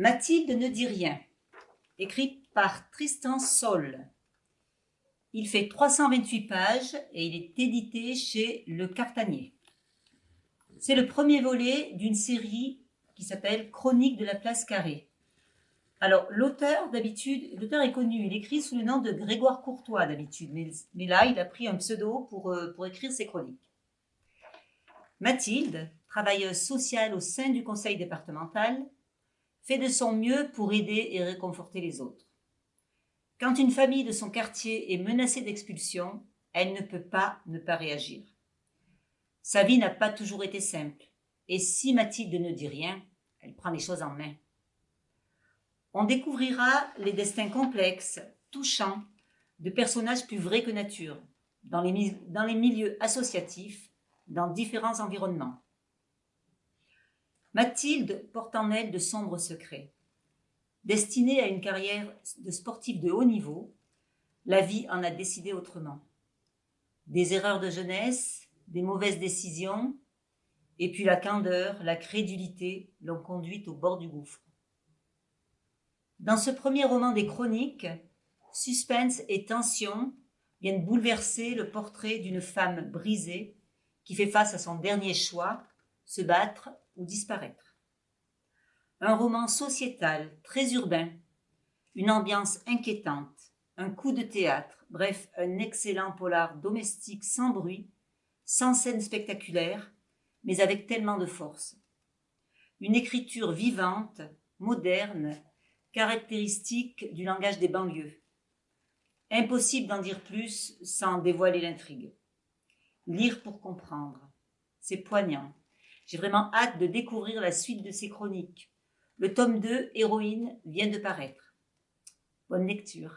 Mathilde ne dit rien, écrite par Tristan Sol. Il fait 328 pages et il est édité chez Le Cartanier. C'est le premier volet d'une série qui s'appelle Chronique de la place carrée. Alors, l'auteur, d'habitude, l'auteur est connu, il écrit sous le nom de Grégoire Courtois, d'habitude, mais, là, il a pris un pseudo pour, euh, pour écrire ses chroniques. Mathilde, travailleuse sociale au sein du conseil départemental, fait de son mieux pour aider et réconforter les autres. Quand une famille de son quartier est menacée d'expulsion, elle ne peut pas ne pas réagir. Sa vie n'a pas toujours été simple, et si Mathilde ne dit rien, elle prend les choses en main. On découvrira les destins complexes, touchants, de personnages plus vrais que nature, dans les, dans les milieux associatifs, dans différents environnements. Mathilde porte en elle de sombres secrets. Destinée à une carrière de sportive de haut niveau, la vie en a décidé autrement. Des erreurs de jeunesse, des mauvaises décisions, et puis la candeur, la crédulité l'ont conduite au bord du gouffre. Dans ce premier roman des chroniques, suspense et tension viennent bouleverser le portrait d'une femme brisée qui fait face à son dernier choix, se battre disparaître. Un roman sociétal, très urbain, une ambiance inquiétante, un coup de théâtre, bref, un excellent polar domestique sans bruit, sans scène spectaculaire, mais avec tellement de force. Une écriture vivante, moderne, caractéristique du langage des banlieues. Impossible d'en dire plus sans dévoiler l'intrigue. Lire pour comprendre. C'est poignant. J'ai vraiment hâte de découvrir la suite de ces chroniques. Le tome 2, Héroïne, vient de paraître. Bonne lecture.